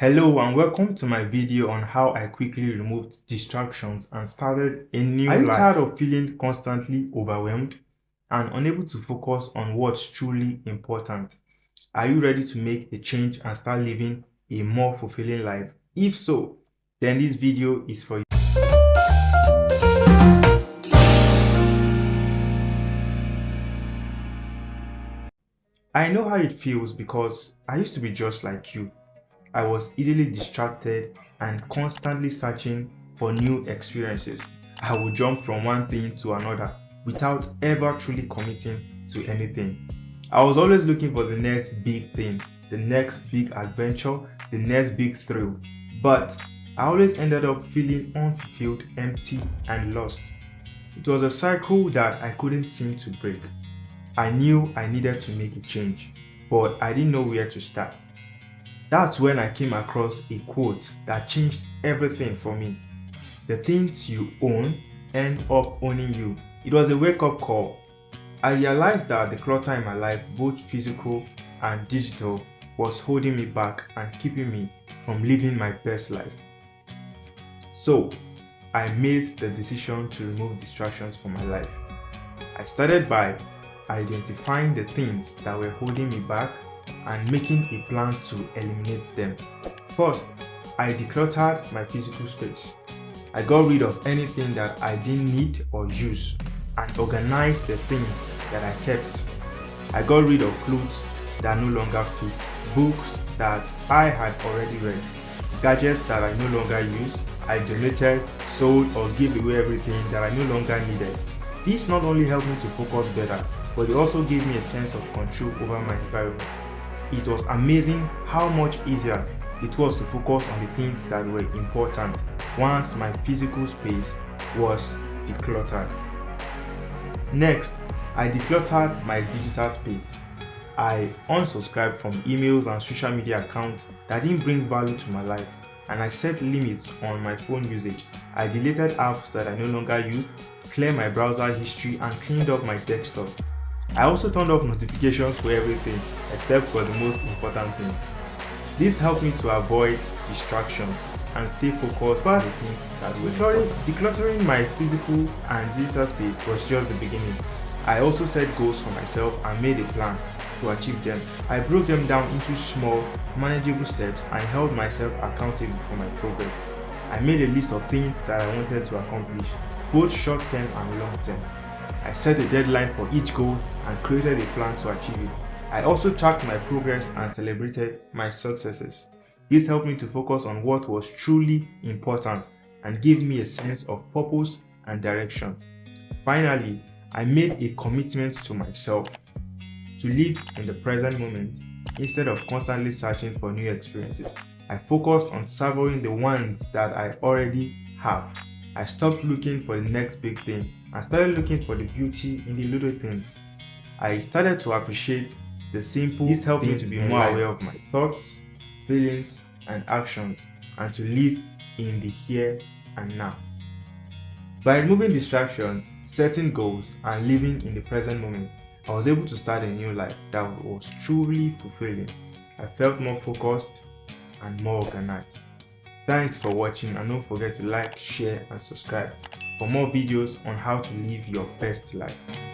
Hello and welcome to my video on how I quickly removed distractions and started a new life. Are you tired of feeling constantly overwhelmed and unable to focus on what's truly important? Are you ready to make a change and start living a more fulfilling life? If so, then this video is for you. I know how it feels because I used to be just like you I was easily distracted and constantly searching for new experiences. I would jump from one thing to another without ever truly committing to anything. I was always looking for the next big thing, the next big adventure, the next big thrill. But I always ended up feeling unfulfilled, empty and lost. It was a cycle that I couldn't seem to break. I knew I needed to make a change, but I didn't know where to start. That's when I came across a quote that changed everything for me. The things you own end up owning you. It was a wake-up call. I realized that the clutter in my life, both physical and digital, was holding me back and keeping me from living my best life. So, I made the decision to remove distractions from my life. I started by identifying the things that were holding me back and making a plan to eliminate them. First, I decluttered my physical space. I got rid of anything that I didn't need or use and organized the things that I kept. I got rid of clothes that no longer fit, books that I had already read, gadgets that I no longer use, I donated, sold or gave away everything that I no longer needed. This not only helped me to focus better, but it also gave me a sense of control over my environment it was amazing how much easier it was to focus on the things that were important once my physical space was decluttered. Next, I decluttered my digital space. I unsubscribed from emails and social media accounts that didn't bring value to my life and I set limits on my phone usage. I deleted apps that I no longer used, cleared my browser history and cleaned up my desktop. I also turned off notifications for everything except for the most important things. This helped me to avoid distractions and stay focused on the things that were decluttering, decluttering my physical and digital space was just the beginning. I also set goals for myself and made a plan to achieve them. I broke them down into small, manageable steps and held myself accountable for my progress. I made a list of things that I wanted to accomplish, both short-term and long-term. I set a deadline for each goal and created a plan to achieve it. I also tracked my progress and celebrated my successes. This helped me to focus on what was truly important and gave me a sense of purpose and direction. Finally, I made a commitment to myself to live in the present moment instead of constantly searching for new experiences. I focused on savoring the ones that I already have. I stopped looking for the next big thing and started looking for the beauty in the little things. I started to appreciate the simple things. This helped me to be more aware of my thoughts, feelings, and actions and to live in the here and now. By removing distractions, setting goals, and living in the present moment, I was able to start a new life that was truly fulfilling. I felt more focused and more organized. Thanks for watching and don't forget to like, share and subscribe for more videos on how to live your best life.